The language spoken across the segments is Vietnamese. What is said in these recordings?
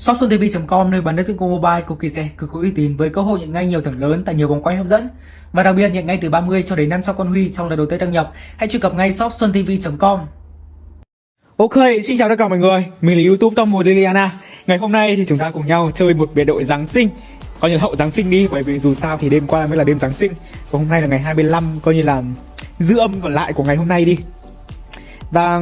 shopsuntv.com nơi bán nước tuyển mobile cực kỳ rẻ, cực có uy tín với cơ hội nhận ngay nhiều thưởng lớn tại nhiều vòng quay hấp dẫn và đặc biệt nhận ngay từ 30 cho đến 500 con huy trong lần đầu tiên đăng nhập. Hãy truy cập ngay shopsuntv.com. Ok, xin chào tất cả mọi người, mình là YouTube Tom Mùa Liliana. Ngày hôm nay thì chúng ta cùng nhau chơi một biệt đội Giáng sinh coi như là hậu Giáng sinh đi bởi vì dù sao thì đêm qua mới là đêm Giáng sinh và hôm nay là ngày 25 coi như là dư âm còn lại của ngày hôm nay đi và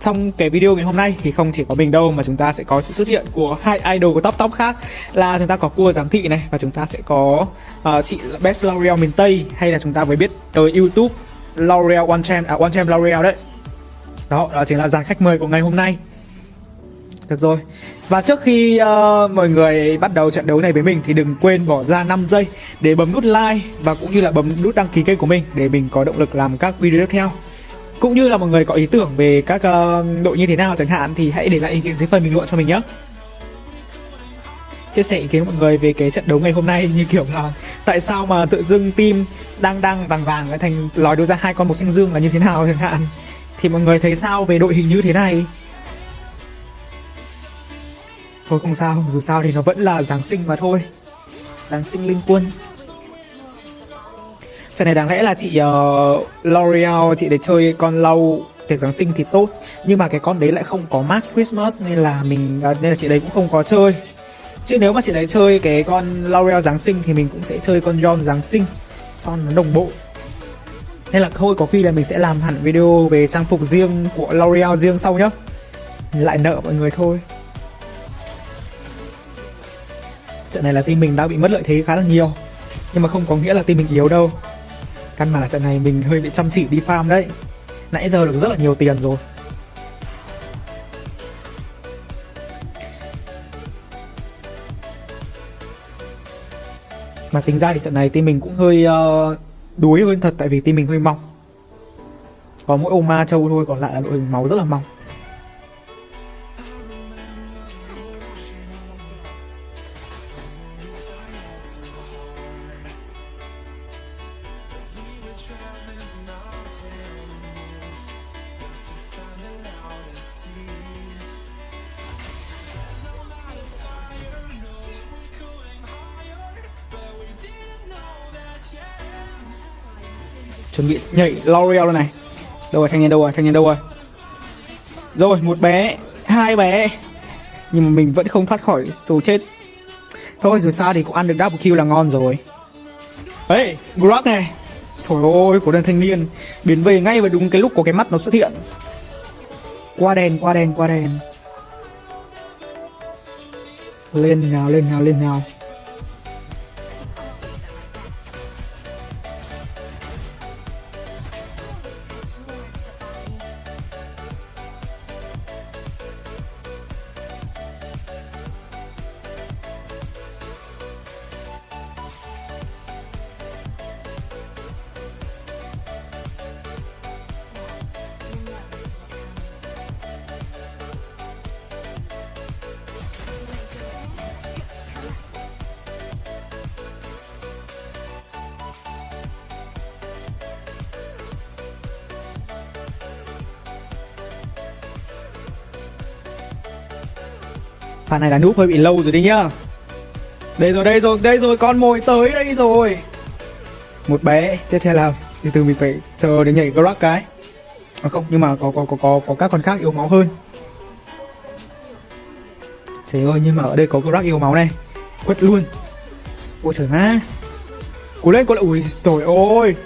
trong cái video ngày hôm nay thì không chỉ có mình đâu mà chúng ta sẽ có sự xuất hiện của hai idol của top top khác là chúng ta có cua giám thị này và chúng ta sẽ có uh, chị Best L'Oreal miền Tây hay là chúng ta mới biết tới YouTube L'Oreal One Champ à One Champ L'Oreal đấy. Đó, đó chính là dàn khách mời của ngày hôm nay. Được rồi. Và trước khi uh, mọi người bắt đầu trận đấu này với mình thì đừng quên bỏ ra 5 giây để bấm nút like và cũng như là bấm nút đăng ký kênh của mình để mình có động lực làm các video tiếp theo cũng như là mọi người có ý tưởng về các uh, đội như thế nào chẳng hạn thì hãy để lại ý kiến dưới phần bình luận cho mình nhé. Chia sẻ ý kiến mọi người về cái trận đấu ngày hôm nay như kiểu là tại sao mà tự dưng team đang đang vàng vàng lại thành lòi đưa ra hai con một xanh dương là như thế nào chẳng hạn. Thì mọi người thấy sao về đội hình như thế này? Thôi không sao dù sao thì nó vẫn là giáng sinh mà thôi. Giáng sinh linh quân. Trận này đáng lẽ là chị uh, L'Oreal chị để chơi con lâu tiệc Giáng sinh thì tốt. Nhưng mà cái con đấy lại không có Mark Christmas nên là mình uh, nên là chị đấy cũng không có chơi. Chứ nếu mà chị đấy chơi cái con L'Oreal Giáng sinh thì mình cũng sẽ chơi con John Giáng sinh Cho nó đồng bộ. Nên là thôi có khi là mình sẽ làm hẳn video về trang phục riêng của L'Oreal riêng sau nhá. Lại nợ mọi người thôi. Trận này là team mình đã bị mất lợi thế khá là nhiều. Nhưng mà không có nghĩa là team mình yếu đâu. Căn bản là trận này mình hơi bị chăm chỉ đi farm đấy. Nãy giờ được rất là nhiều tiền rồi. Mà tính ra thì trận này team mình cũng hơi uh, đuối hơn thật tại vì team mình hơi mỏng. Có mỗi ông ma châu thôi còn lại là đội hình máu rất là mỏng. Chuẩn bị nhảy L'Oreal đây này. Đâu rồi thanh niên đâu rồi thanh niên đâu rồi? Rồi một bé hai bé. Nhưng mà mình vẫn không thoát khỏi số chết. Thôi dù sao thì cũng ăn được double kill là ngon rồi. Ấy grog này. Trời ơi, của đàn thanh niên. Biến về ngay vào đúng cái lúc có cái mắt nó xuất hiện. Qua đèn, qua đèn, qua đèn. Lên nào, lên nào, lên nào. Pha này là núp hơi bị lâu rồi đấy nhá. Đây rồi, đây rồi, đây rồi, con mồi tới đây rồi. Một bé, tiếp theo là từ từ mình phải chờ để nhảy grab cái. À không, nhưng mà có, có, có, có, có các con khác yếu máu hơn. Trời ơi, nhưng mà ở đây có grab yếu máu này. Quất luôn. Ôi trời má. Cố lên, cố lên, ui rồi ôi.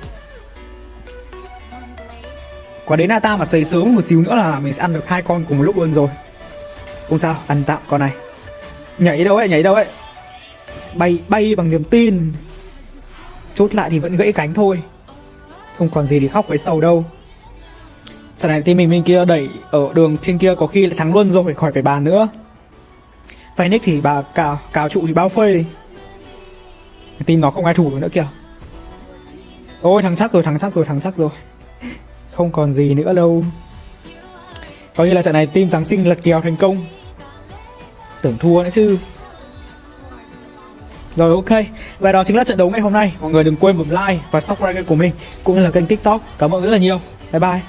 Quả đến Nata mà xây sớm một xíu nữa là mình sẽ ăn được hai con cùng một lúc luôn rồi không sao, ăn tạm con này. Nhảy đâu ấy, nhảy đâu ấy. Bay, bay bằng niềm tin. Chốt lại thì vẫn gãy cánh thôi. Không còn gì để khóc với sầu đâu. Sau này team mình bên kia đẩy Ở đường trên kia có khi là thắng luôn rồi Khỏi phải bàn nữa. Phoenix thì bà cào, cào trụ thì bao phơi Team nó không ai thủ được nữa kìa. Ôi thắng chắc rồi, thắng chắc rồi, thắng chắc rồi. Không còn gì nữa đâu. Coi như là trận này team Giáng sinh lật kèo thành công. Tưởng thua nữa chứ. Rồi, ok. Và đó chính là trận đấu ngày hôm nay. Mọi người đừng quên bấm like và subscribe kênh của mình, Cũng như là kênh tiktok. Cảm ơn rất là nhiều. Bye bye.